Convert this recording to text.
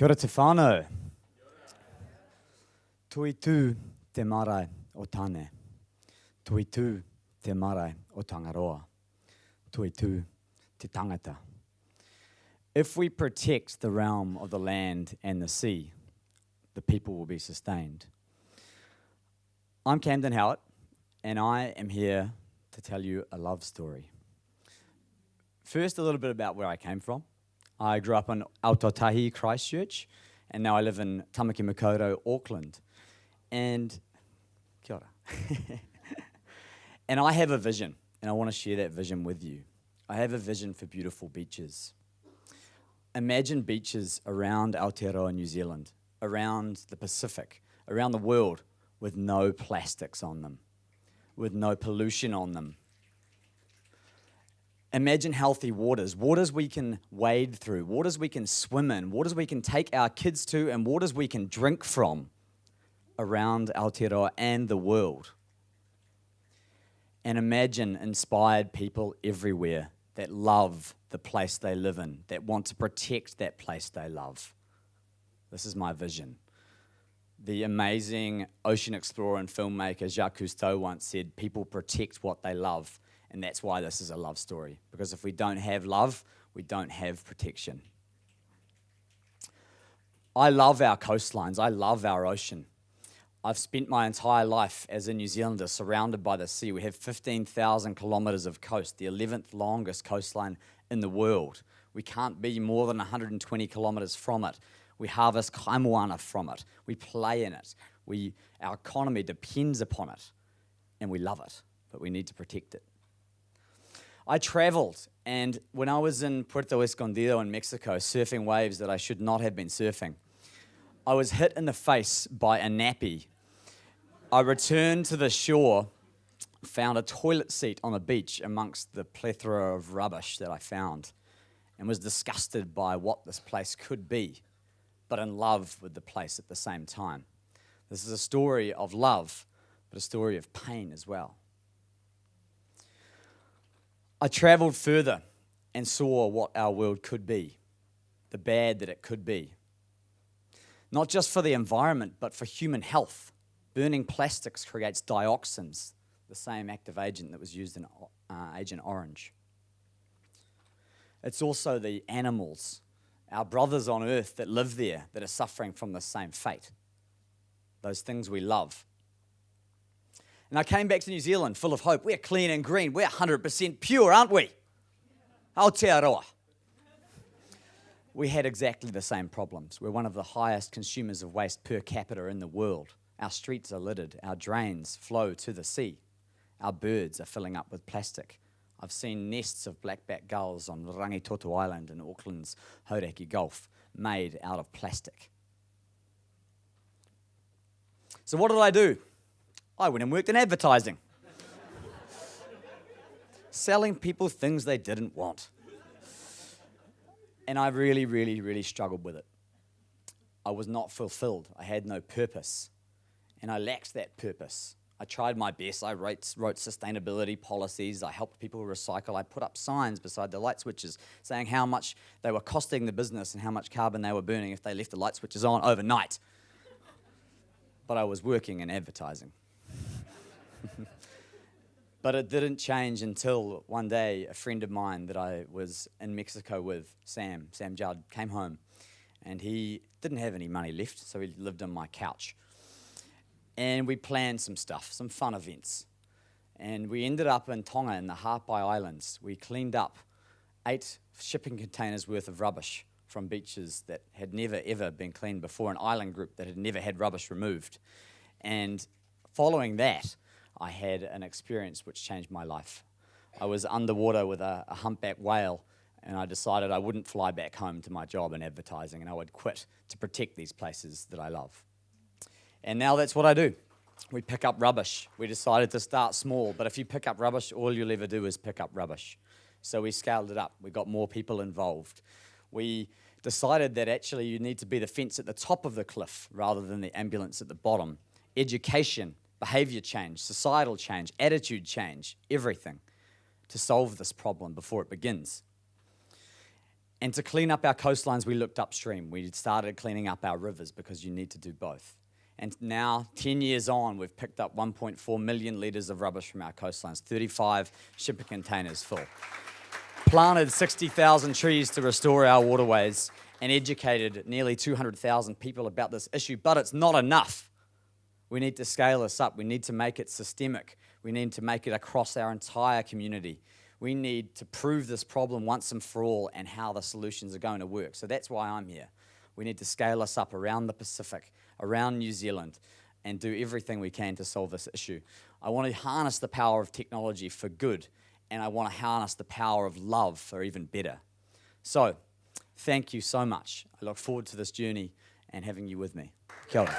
Kia ora te whānau. Tui tū te marae o tāne. Tui tū te marae o Tangaroa. Tui tū te tangata. If we protect the realm of the land and the sea, the people will be sustained. I'm Camden Howard, and I am here to tell you a love story. First, a little bit about where I came from. I grew up in Ōtautahi Christchurch, and now I live in Tamaki Makaurau, Auckland. And kia ora. and I have a vision, and I want to share that vision with you. I have a vision for beautiful beaches. Imagine beaches around Aotearoa, New Zealand, around the Pacific, around the world, with no plastics on them, with no pollution on them, Imagine healthy waters, waters we can wade through, waters we can swim in, waters we can take our kids to, and waters we can drink from around Aotearoa and the world. And imagine inspired people everywhere that love the place they live in, that want to protect that place they love. This is my vision. The amazing ocean explorer and filmmaker Jacques Cousteau once said, People protect what they love and that's why this is a love story. Because if we don't have love, we don't have protection. I love our coastlines. I love our ocean. I've spent my entire life as a New Zealander surrounded by the sea. We have 15,000 kilometres of coast, the 11th longest coastline in the world. We can't be more than 120 kilometres from it. We harvest kaimoana from it. We play in it. We, our economy depends upon it. And we love it, but we need to protect it. I traveled, and when I was in Puerto Escondido in Mexico, surfing waves that I should not have been surfing, I was hit in the face by a nappy. I returned to the shore, found a toilet seat on the beach amongst the plethora of rubbish that I found, and was disgusted by what this place could be, but in love with the place at the same time. This is a story of love, but a story of pain as well. I traveled further and saw what our world could be, the bad that it could be. Not just for the environment, but for human health. Burning plastics creates dioxins, the same active agent that was used in uh, Agent Orange. It's also the animals, our brothers on earth that live there, that are suffering from the same fate. Those things we love. And I came back to New Zealand full of hope. We're clean and green. We're 100% pure, aren't we? Aotearoa. We had exactly the same problems. We're one of the highest consumers of waste per capita in the world. Our streets are littered. Our drains flow to the sea. Our birds are filling up with plastic. I've seen nests of blackback gulls on Rangitoto Island in Auckland's Hauraki Gulf made out of plastic. So, what did I do? I went and worked in advertising, selling people things they didn't want. And I really, really, really struggled with it. I was not fulfilled. I had no purpose. And I lacked that purpose. I tried my best. I wrote, wrote sustainability policies. I helped people recycle. I put up signs beside the light switches saying how much they were costing the business and how much carbon they were burning if they left the light switches on overnight. but I was working in advertising. but it didn't change until one day a friend of mine that I was in Mexico with, Sam, Sam Judd, came home and he didn't have any money left, so he lived on my couch. And we planned some stuff, some fun events. And we ended up in Tonga in the Ha'apai Islands. We cleaned up eight shipping containers worth of rubbish from beaches that had never ever been cleaned before, an island group that had never had rubbish removed. And following that, I had an experience which changed my life. I was underwater with a, a humpback whale, and I decided I wouldn't fly back home to my job in advertising and I would quit to protect these places that I love. And now that's what I do. We pick up rubbish. We decided to start small, but if you pick up rubbish, all you'll ever do is pick up rubbish. So we scaled it up. We got more people involved. We decided that actually you need to be the fence at the top of the cliff rather than the ambulance at the bottom. Education, behavior change, societal change, attitude change, everything to solve this problem before it begins. And to clean up our coastlines, we looked upstream. We started cleaning up our rivers because you need to do both. And now, 10 years on, we've picked up 1.4 million litres of rubbish from our coastlines, 35 shipping containers full. Planted 60,000 trees to restore our waterways and educated nearly 200,000 people about this issue, but it's not enough. We need to scale this up. We need to make it systemic. We need to make it across our entire community. We need to prove this problem once and for all and how the solutions are going to work. So that's why I'm here. We need to scale us up around the Pacific, around New Zealand, and do everything we can to solve this issue. I want to harness the power of technology for good, and I want to harness the power of love for even better. So, thank you so much. I look forward to this journey and having you with me. Kia ora.